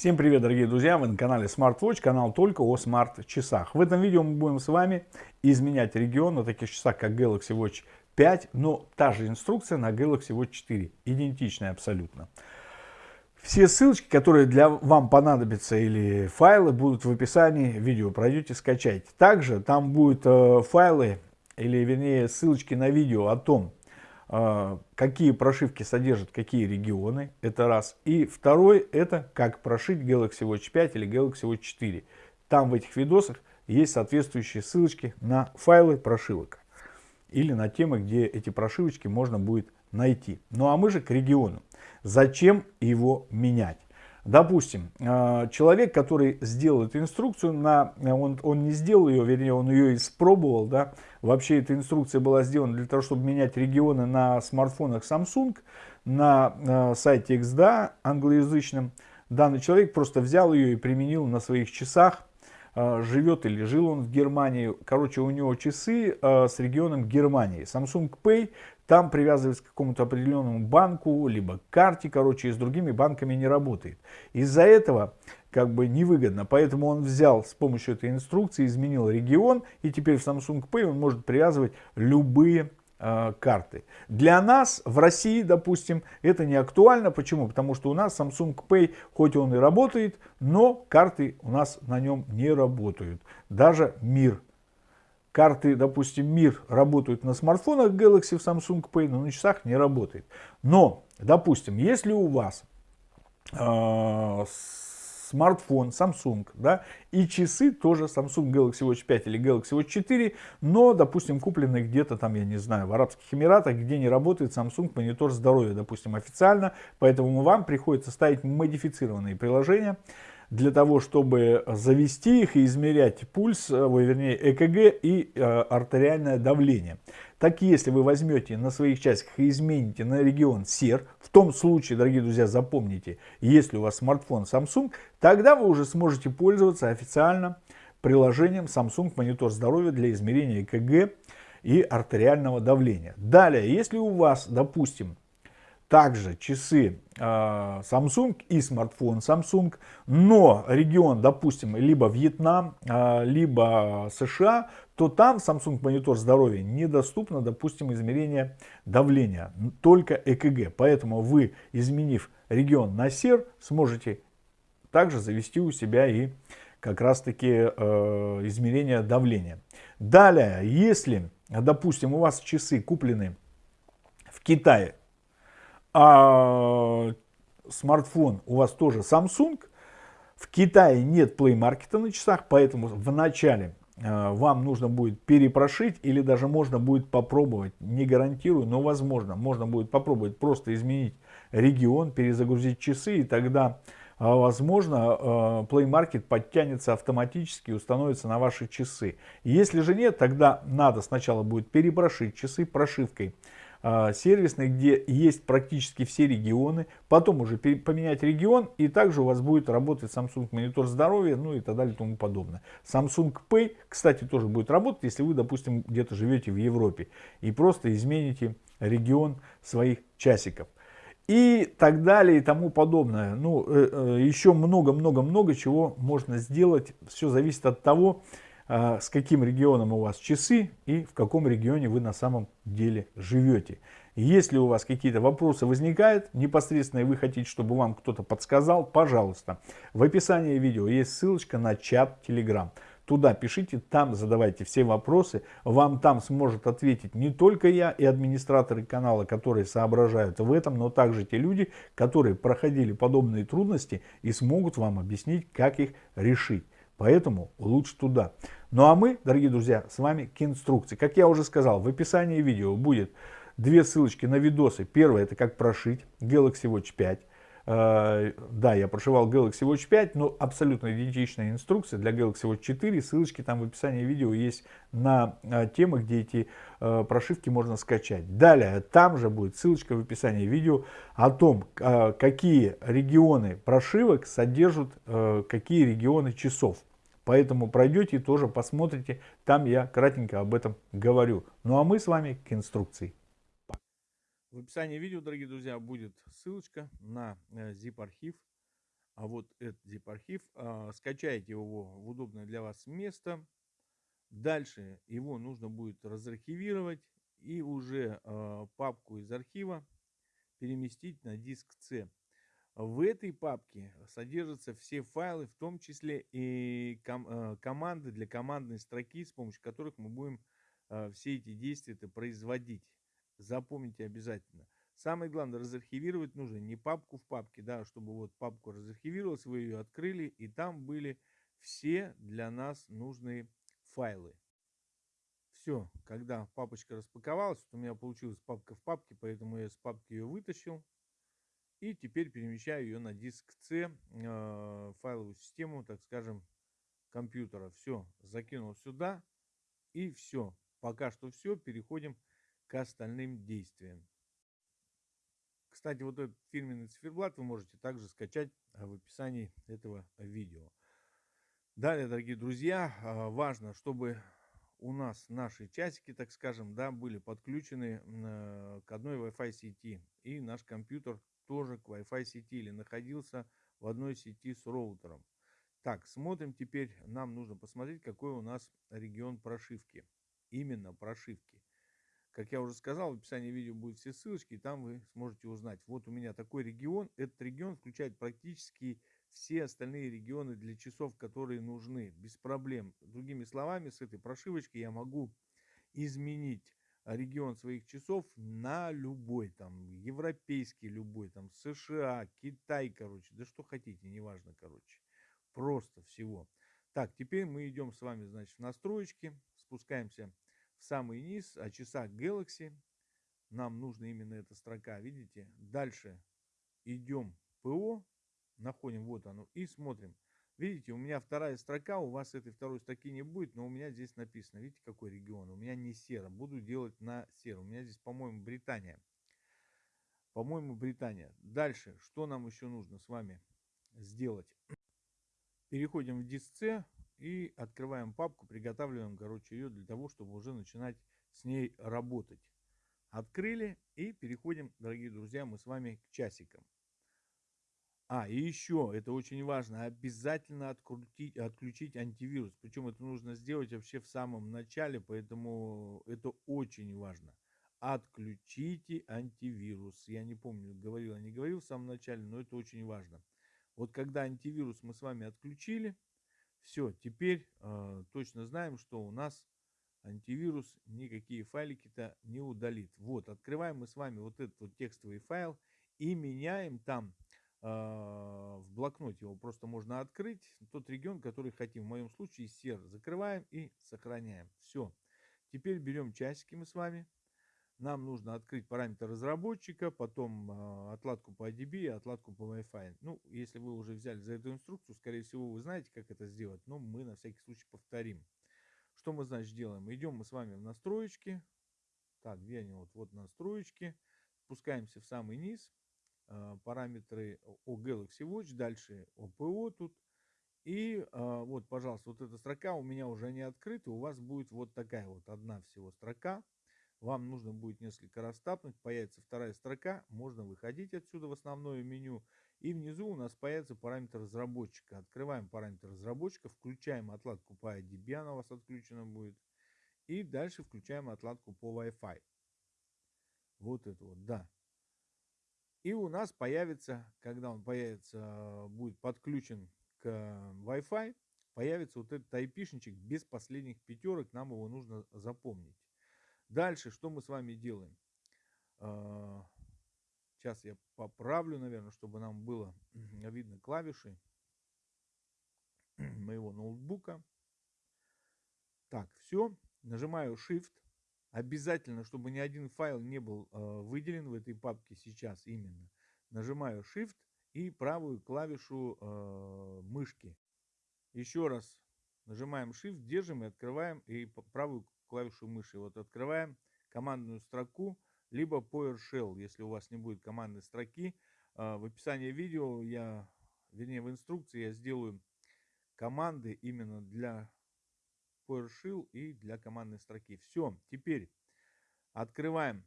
Всем привет, дорогие друзья! Вы на канале SmartWatch, канал только о смарт-часах. В этом видео мы будем с вами изменять регион на таких часах, как Galaxy Watch 5, но та же инструкция на Galaxy Watch 4, идентичная абсолютно. Все ссылочки, которые для вам понадобятся или файлы, будут в описании видео. Пройдете, скачайте. Также там будут э, файлы, или вернее ссылочки на видео о том, какие прошивки содержат какие регионы, это раз. И второй, это как прошить Galaxy Watch 5 или Galaxy Watch 4. Там в этих видосах есть соответствующие ссылочки на файлы прошивок или на темы, где эти прошивочки можно будет найти. Ну а мы же к региону. Зачем его менять? Допустим, а, человек, который сделал эту инструкцию, на, он, он не сделал ее, вернее, он ее испробовал, да, вообще эта инструкция была сделана для того, чтобы менять регионы на смартфонах Samsung, на, на сайте XDA англоязычном. Данный человек просто взял ее и применил на своих часах, а, живет или жил он в Германии. Короче, у него часы а, с регионом Германии. Samsung Pay там привязывается к какому-то определенному банку, либо карте, короче, и с другими банками не работает. Из-за этого как бы невыгодно, поэтому он взял с помощью этой инструкции, изменил регион, и теперь в Samsung Pay он может привязывать любые э, карты. Для нас в России, допустим, это не актуально. Почему? Потому что у нас Samsung Pay, хоть он и работает, но карты у нас на нем не работают. Даже МИР карты, допустим, МИР работают на смартфонах Galaxy в Samsung Pay, но на часах не работает. Но, допустим, если у вас э, смартфон Samsung, да, и часы тоже Samsung Galaxy Watch 5 или Galaxy Watch 4, но, допустим, куплены где-то там, я не знаю, в Арабских Эмиратах, где не работает Samsung монитор здоровья, допустим, официально, поэтому вам приходится ставить модифицированные приложения, для того, чтобы завести их и измерять пульс, э, вернее ЭКГ и э, артериальное давление. Так если вы возьмете на своих часиках и измените на регион СЕР, в том случае, дорогие друзья, запомните, если у вас смартфон Samsung, тогда вы уже сможете пользоваться официально приложением Samsung Монитор здоровья для измерения ЭКГ и артериального давления. Далее, если у вас, допустим, также часы э, Samsung и смартфон Samsung, но регион, допустим, либо Вьетнам, э, либо США, то там Samsung монитор здоровья недоступно, допустим, измерение давления, только ЭКГ. Поэтому вы, изменив регион на СЕР, сможете также завести у себя и как раз таки э, измерение давления. Далее, если, допустим, у вас часы куплены в Китае, а смартфон у вас тоже Samsung, в Китае нет Play Market на часах, поэтому в начале э, вам нужно будет перепрошить или даже можно будет попробовать, не гарантирую, но возможно, можно будет попробовать просто изменить регион, перезагрузить часы и тогда э, возможно э, Play Market подтянется автоматически и установится на ваши часы. Если же нет, тогда надо сначала будет перепрошить часы прошивкой а, сервисной, где есть практически все регионы, потом уже поменять регион, и также у вас будет работать Samsung монитор здоровья, ну и так далее и тому подобное. Samsung Pay, кстати, тоже будет работать, если вы, допустим, где-то живете в Европе, и просто измените регион своих часиков. И так далее и тому подобное. Ну, э, э, еще много-много-много чего можно сделать. Все зависит от того, с каким регионом у вас часы и в каком регионе вы на самом деле живете. Если у вас какие-то вопросы возникают непосредственно и вы хотите, чтобы вам кто-то подсказал, пожалуйста. В описании видео есть ссылочка на чат Telegram. Туда пишите, там задавайте все вопросы. Вам там сможет ответить не только я и администраторы канала, которые соображают в этом, но также те люди, которые проходили подобные трудности и смогут вам объяснить, как их решить. Поэтому лучше туда. Ну а мы, дорогие друзья, с вами к инструкции. Как я уже сказал, в описании видео будет две ссылочки на видосы. Первое это как прошить Galaxy Watch 5. Uh, да, я прошивал Galaxy Watch 5, но абсолютно идентичная инструкция для Galaxy Watch 4. Ссылочки там в описании видео есть на uh, темы, где эти uh, прошивки можно скачать. Далее, там же будет ссылочка в описании видео о том, какие регионы прошивок содержат какие регионы часов. Поэтому пройдете тоже посмотрите, там я кратенько об этом говорю. Ну а мы с вами к инструкции. В описании видео, дорогие друзья, будет ссылочка на э, zip-архив а вот этот zip-архив, а, скачайте его в удобное для вас место. Дальше его нужно будет разархивировать и уже а, папку из архива переместить на диск C. В этой папке содержатся все файлы, в том числе и ком а, команды для командной строки, с помощью которых мы будем все эти действия производить. Запомните обязательно. Самое главное, разархивировать нужно не папку в папке, да, чтобы вот папку разархивировалась, вы ее открыли, и там были все для нас нужные файлы. Все, когда папочка распаковалась, вот у меня получилась папка в папке, поэтому я из папки ее вытащил. И теперь перемещаю ее на диск C, э, файловую систему, так скажем, компьютера. Все, закинул сюда и все. Пока что все, переходим к остальным действиям. Кстати, вот этот фирменный циферблат вы можете также скачать а, в описании этого видео. Далее, дорогие друзья, а, важно, чтобы у нас наши часики, так скажем, да, были подключены к одной Wi-Fi сети. И наш компьютер тоже к Wi-Fi сети или находился в одной сети с роутером. Так, смотрим теперь, нам нужно посмотреть, какой у нас регион прошивки. Именно прошивки. Как я уже сказал, в описании видео будут все ссылочки, и там вы сможете узнать. Вот у меня такой регион. Этот регион включает практически все остальные регионы для часов, которые нужны, без проблем. Другими словами, с этой прошивочкой я могу изменить регион своих часов на любой, там, европейский любой, там, США, Китай, короче, да что хотите, неважно, короче, просто всего. Так, теперь мы идем с вами, значит, в настройки, спускаемся в самый низ, о часах Galaxy. Нам нужна именно эта строка, видите? Дальше идем ПО, находим, вот оно, и смотрим. Видите, у меня вторая строка, у вас этой второй строки не будет, но у меня здесь написано, видите, какой регион? У меня не серо, буду делать на серо. У меня здесь, по-моему, Британия. По-моему, Британия. Дальше, что нам еще нужно с вами сделать? Переходим в диск и открываем папку, приготавливаем, короче, ее для того, чтобы уже начинать с ней работать. Открыли и переходим, дорогие друзья, мы с вами к часикам. А, и еще, это очень важно, обязательно открутить, отключить антивирус. Причем это нужно сделать вообще в самом начале, поэтому это очень важно. Отключите антивирус. Я не помню, говорил, не говорил в самом начале, но это очень важно. Вот когда антивирус мы с вами отключили, все, теперь э, точно знаем, что у нас антивирус никакие файлики-то не удалит. Вот, открываем мы с вами вот этот вот текстовый файл и меняем там э, в блокноте. Его просто можно открыть. Тот регион, который хотим. В моем случае сер. Закрываем и сохраняем. Все. Теперь берем часики мы с вами нам нужно открыть параметр разработчика, потом э, отладку по IDB и отладку по Wi-Fi. Ну, если вы уже взяли за эту инструкцию, скорее всего, вы знаете, как это сделать, но мы на всякий случай повторим. Что мы, значит, делаем? Идем мы с вами в настроечки. Так, где они? Вот, вот настроечки. Спускаемся в самый низ. Э, параметры о Galaxy Watch. Дальше OPO тут. И э, вот, пожалуйста, вот эта строка у меня уже не открыта. У вас будет вот такая вот одна всего строка. Вам нужно будет несколько раз тапнуть, появится вторая строка, можно выходить отсюда в основное меню. И внизу у нас появится параметр разработчика. Открываем параметр разработчика, включаем отладку по IDB, она у вас отключена будет. И дальше включаем отладку по Wi-Fi. Вот это вот, да. И у нас появится, когда он появится, будет подключен к Wi-Fi, появится вот этот IP-шничек без последних пятерок, нам его нужно запомнить. Дальше, что мы с вами делаем? А, сейчас я поправлю, наверное, чтобы нам было видно клавиши моего ноутбука. Так, все. Нажимаю Shift. Обязательно, чтобы ни один файл не был э, выделен в этой папке сейчас именно. Нажимаю Shift и правую клавишу э, мышки. Еще раз нажимаем Shift, держим и открываем и правую клавишу мыши. Вот открываем командную строку, либо PowerShell, если у вас не будет командной строки. А, в описании видео я, вернее в инструкции я сделаю команды именно для PowerShell и для командной строки. Все, теперь открываем.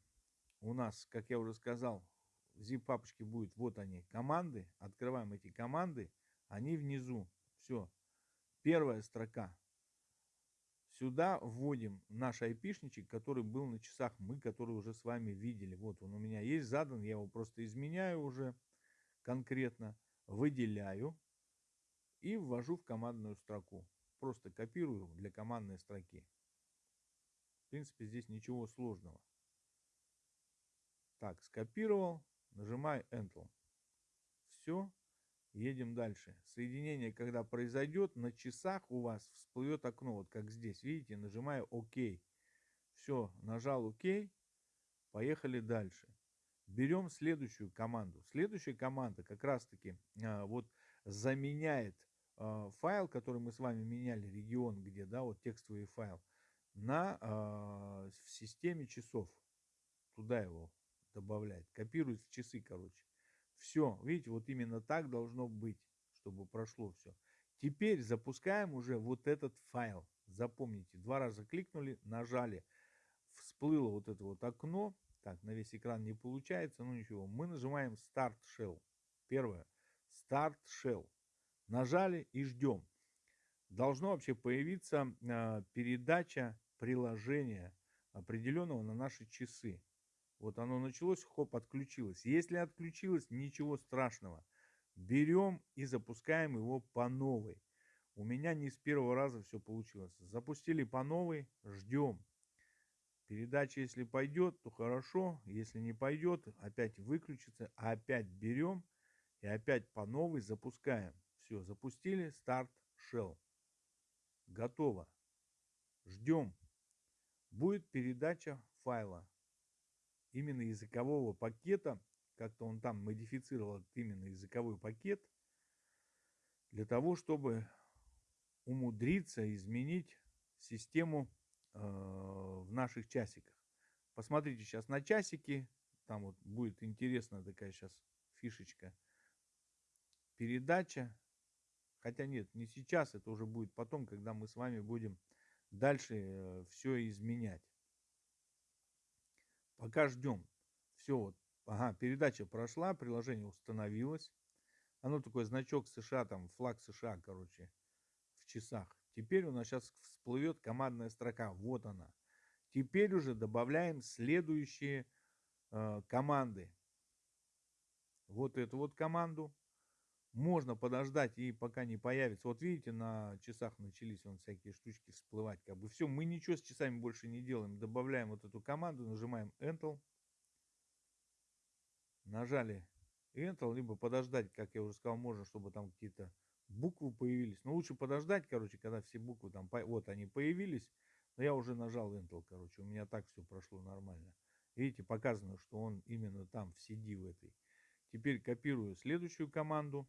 У нас, как я уже сказал, в zip папочке будет вот они команды. Открываем эти команды. они внизу. Все. Первая строка. Сюда вводим наш айпишничек, который был на часах, мы, который уже с вами видели. Вот он у меня есть задан, я его просто изменяю уже конкретно, выделяю и ввожу в командную строку. Просто копирую для командной строки. В принципе, здесь ничего сложного. Так, скопировал, нажимаю Enter. Все, едем дальше. Соединение, когда произойдет, на часах у вас всплывет окно, вот как здесь, видите, нажимаю ОК. Все, нажал ОК, поехали дальше. Берем следующую команду. Следующая команда как раз-таки а, вот заменяет а, файл, который мы с вами меняли, регион где, да, вот текстовый файл, на, а, в системе часов. Туда его добавляет. Копирует в часы, короче. Все, видите, вот именно так должно быть, чтобы прошло все. Теперь запускаем уже вот этот файл. Запомните, два раза кликнули, нажали, всплыло вот это вот окно. Так, на весь экран не получается, ну ничего. Мы нажимаем Start Shell. Первое. Start Shell. Нажали и ждем. Должно вообще появиться э, передача приложения определенного на наши часы. Вот оно началось, хоп, отключилось. Если отключилось, ничего страшного. Берем и запускаем его по новой. У меня не с первого раза все получилось. Запустили по новой, ждем. Передача, если пойдет, то хорошо. Если не пойдет, опять выключится. опять берем и опять по новой запускаем. Все, запустили. Старт Shell. Готово. Ждем. Будет передача файла именно языкового пакета, как-то он там модифицировал именно языковой пакет, для того, чтобы умудриться изменить систему э, в наших часиках. Посмотрите сейчас на часики, там вот будет интересная такая сейчас фишечка. Передача, хотя нет, не сейчас, это уже будет потом, когда мы с вами будем дальше э, все изменять. Пока ждем. Все вот. Ага, передача прошла, приложение установилось. Оно такой значок США, там флаг США, короче, в часах. Теперь у нас сейчас всплывет командная строка. Вот она. Теперь уже добавляем следующие э, команды. Вот эту вот команду можно подождать и пока не появится. Вот видите, на часах начались вон всякие штучки всплывать. Как бы все, мы ничего с часами больше не делаем. Добавляем вот эту команду, нажимаем Enter. Нажали Enter, либо подождать, как я уже сказал, можно, чтобы там какие-то буквы появились. Но лучше подождать, короче, когда все буквы там, вот они появились. Но я уже нажал Enter, короче, у меня так все прошло нормально. Видите, показано, что он именно там, в CD в этой. Теперь копирую следующую команду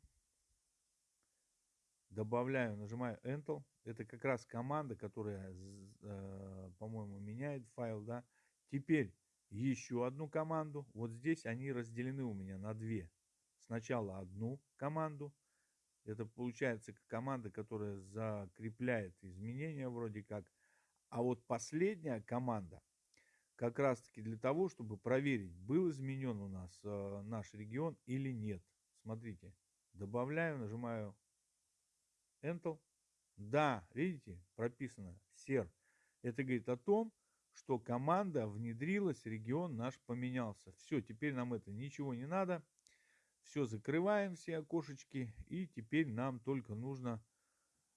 добавляю, нажимаю Enter. Это как раз команда, которая, э, по-моему, меняет файл, да. Теперь еще одну команду. Вот здесь они разделены у меня на две. Сначала одну команду. Это получается команда, которая закрепляет изменения вроде как. А вот последняя команда как раз таки для того, чтобы проверить, был изменен у нас э, наш регион или нет. Смотрите, добавляю, нажимаю Enter. Да, видите, прописано SER. Это говорит о том, что команда внедрилась, регион наш поменялся. Все, теперь нам это ничего не надо. Все, закрываем все окошечки. И теперь нам только нужно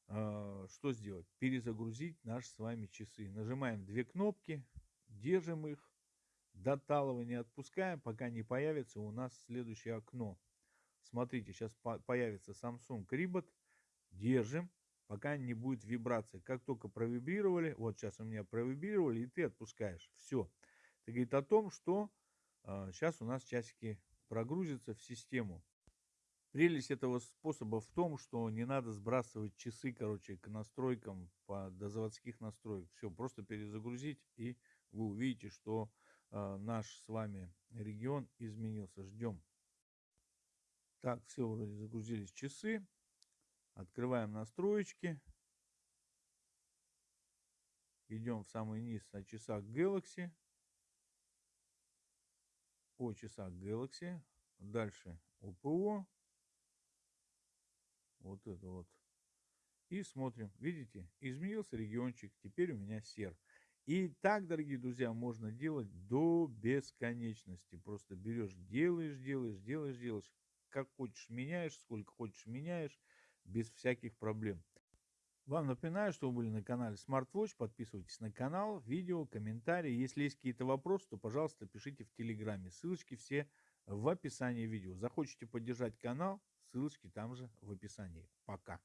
э, что сделать? Перезагрузить наши с вами часы. Нажимаем две кнопки, держим их. До талого не отпускаем, пока не появится у нас следующее окно. Смотрите, сейчас появится Samsung Ribot держим, пока не будет вибрации. Как только провибрировали, вот сейчас у меня провибрировали, и ты отпускаешь. Все. Это говорит о том, что э, сейчас у нас часики прогрузятся в систему. Прелесть этого способа в том, что не надо сбрасывать часы, короче, к настройкам по, до заводских настроек. Все, просто перезагрузить, и вы увидите, что э, наш с вами регион изменился. Ждем. Так, все, вроде загрузились часы. Открываем настроечки. Идем в самый низ на часах Galaxy. О часах Galaxy. Дальше ОПО. Вот это вот. И смотрим. Видите, изменился региончик. Теперь у меня сер. И так, дорогие друзья, можно делать до бесконечности. Просто берешь, делаешь, делаешь, делаешь, делаешь. Как хочешь меняешь, сколько хочешь меняешь, без всяких проблем. Вам напоминаю, что вы были на канале SmartWatch. Подписывайтесь на канал, видео, комментарии. Если есть какие-то вопросы, то, пожалуйста, пишите в Телеграме. Ссылочки все в описании видео. Захочете поддержать канал, ссылочки там же в описании. Пока.